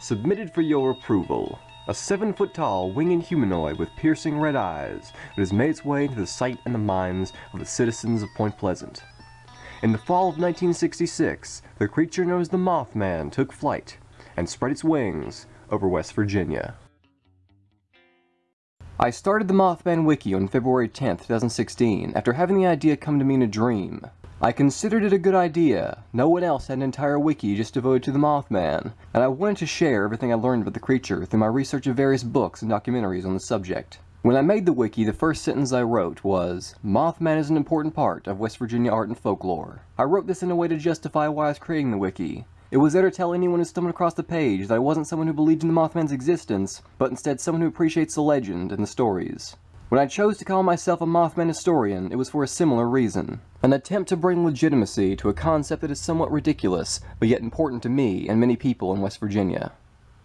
submitted for your approval. A seven foot tall winged humanoid with piercing red eyes that has made its way into the sight and the minds of the citizens of Point Pleasant. In the fall of 1966, the creature known as the Mothman took flight and spread its wings over West Virginia. I started the Mothman Wiki on February 10, 2016, after having the idea come to me in a dream. I considered it a good idea. No one else had an entire wiki just devoted to the Mothman, and I wanted to share everything I learned about the creature through my research of various books and documentaries on the subject. When I made the wiki, the first sentence I wrote was, Mothman is an important part of West Virginia art and folklore. I wrote this in a way to justify why I was creating the wiki. It was there to tell anyone who stumbled across the page that I wasn't someone who believed in the Mothman's existence, but instead someone who appreciates the legend and the stories. When I chose to call myself a Mothman historian, it was for a similar reason. An attempt to bring legitimacy to a concept that is somewhat ridiculous, but yet important to me and many people in West Virginia.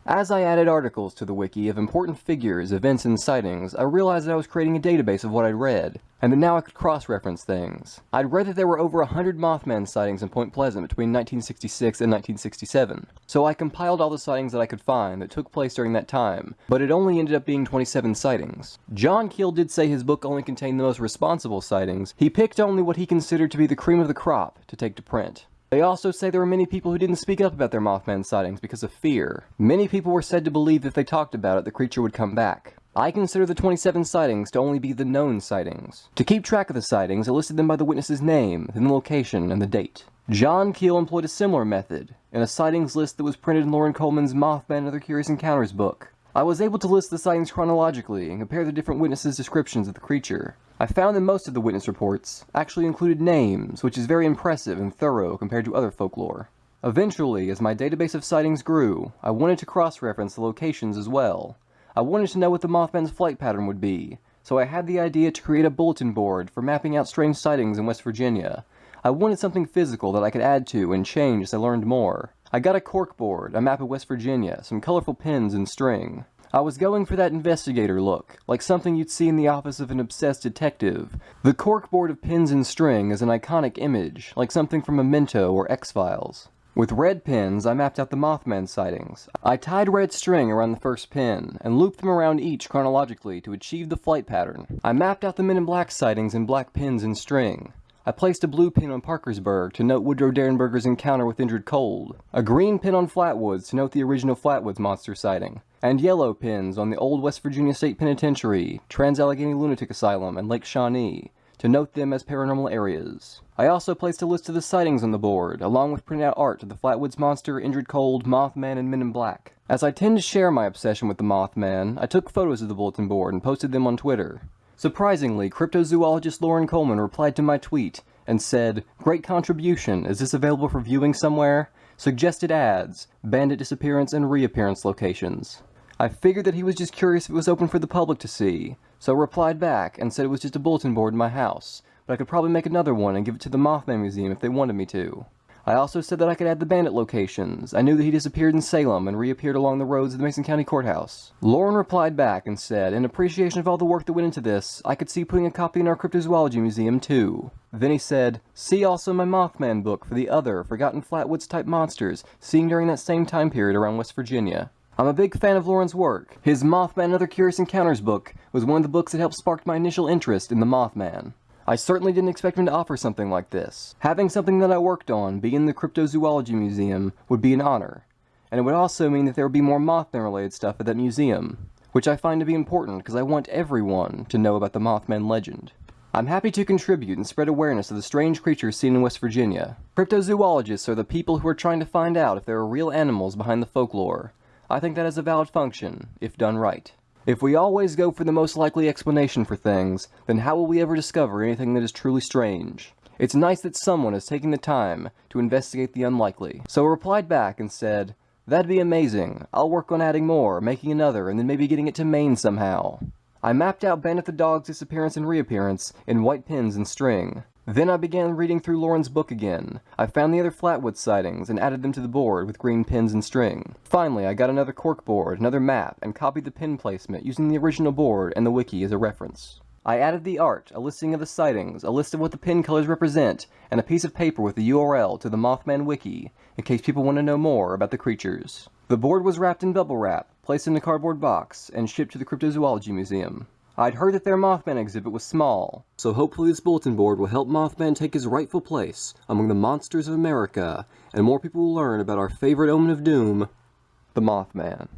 As I added articles to the wiki of important figures, events, and sightings, I realized that I was creating a database of what I'd read, and that now I could cross-reference things. I'd read that there were over 100 Mothman sightings in Point Pleasant between 1966 and 1967, so I compiled all the sightings that I could find that took place during that time, but it only ended up being 27 sightings. John Keel did say his book only contained the most responsible sightings. He picked only what he considered to be the cream of the crop to take to print. They also say there were many people who didn't speak up about their Mothman sightings because of fear. Many people were said to believe that if they talked about it, the creature would come back. I consider the 27 sightings to only be the known sightings. To keep track of the sightings, I listed them by the witness's name, then the location, and the date. John Keel employed a similar method, in a sightings list that was printed in Loren Coleman's Mothman and Other Curious Encounters book. I was able to list the sightings chronologically and compare the different witnesses' descriptions of the creature. I found that most of the witness reports actually included names, which is very impressive and thorough compared to other folklore. Eventually, as my database of sightings grew, I wanted to cross-reference the locations as well. I wanted to know what the Mothman's flight pattern would be, so I had the idea to create a bulletin board for mapping out strange sightings in West Virginia. I wanted something physical that I could add to and change as I learned more. I got a cork board, a map of West Virginia, some colorful pins and string. I was going for that investigator look, like something you'd see in the office of an obsessed detective. The corkboard of pins and string is an iconic image, like something from Memento or X-Files. With red pins, I mapped out the Mothman sightings. I tied red string around the first pin, and looped them around each chronologically to achieve the flight pattern. I mapped out the Men in Black sightings in black pins and string. I placed a blue pin on Parkersburg to note Woodrow Derenberger's encounter with Indrid Cold, a green pin on Flatwoods to note the original Flatwoods monster sighting, and yellow pins on the old West Virginia State Penitentiary, Trans-Allegheny Lunatic Asylum, and Lake Shawnee, to note them as paranormal areas. I also placed a list of the sightings on the board, along with printed out art of the Flatwoods Monster, Indrid Cold, Mothman, and Men in Black. As I tend to share my obsession with the Mothman, I took photos of the bulletin board and posted them on Twitter. Surprisingly, cryptozoologist Loren Coleman replied to my tweet and said, Great contribution, is this available for viewing somewhere? Suggested ads, bandit disappearance and reappearance locations. I figured that he was just curious if it was open for the public to see, so I replied back and said it was just a bulletin board in my house, but I could probably make another one and give it to the Mothman Museum if they wanted me to. I also said that I could add the bandit locations. I knew that he disappeared in Salem and reappeared along the roads of the Mason County Courthouse. Loren replied back and said, in appreciation of all the work that went into this, I could see putting a copy in our cryptozoology museum too. Then he said, see also my Mothman book for the other, forgotten Flatwoods type monsters, seen during that same time period around West Virginia. I'm a big fan of Loren's work. His Mothman and Other Curious Encounters book was one of the books that helped spark my initial interest in the Mothman. I certainly didn't expect him to offer something like this. Having something that I worked on be in the Cryptozoology Museum would be an honor, and it would also mean that there would be more Mothman related stuff at that museum, which I find to be important because I want everyone to know about the Mothman legend. I'm happy to contribute and spread awareness of the strange creatures seen in West Virginia. Cryptozoologists are the people who are trying to find out if there are real animals behind the folklore. I think that is a valid function, if done right. If we always go for the most likely explanation for things, then how will we ever discover anything that is truly strange? It's nice that someone is taking the time to investigate the unlikely. So I replied back and said, That'd be amazing. I'll work on adding more, making another, and then maybe getting it to Maine somehow. I mapped out Bandit the Dog's disappearance and reappearance in white pins and string. Then I began reading through Loren's book again. I found the other Flatwood sightings and added them to the board with green pins and string. Finally, I got another cork board, another map, and copied the pin placement using the original board and the wiki as a reference. I added the art, a listing of the sightings, a list of what the pin colors represent, and a piece of paper with the URL to the Mothman wiki, in case people want to know more about the creatures. The board was wrapped in bubble wrap, placed in a cardboard box, and shipped to the Cryptozoology Museum. I'd heard that their Mothman exhibit was small, so hopefully this bulletin board will help Mothman take his rightful place among the monsters of America, and more people will learn about our favorite omen of doom, the Mothman.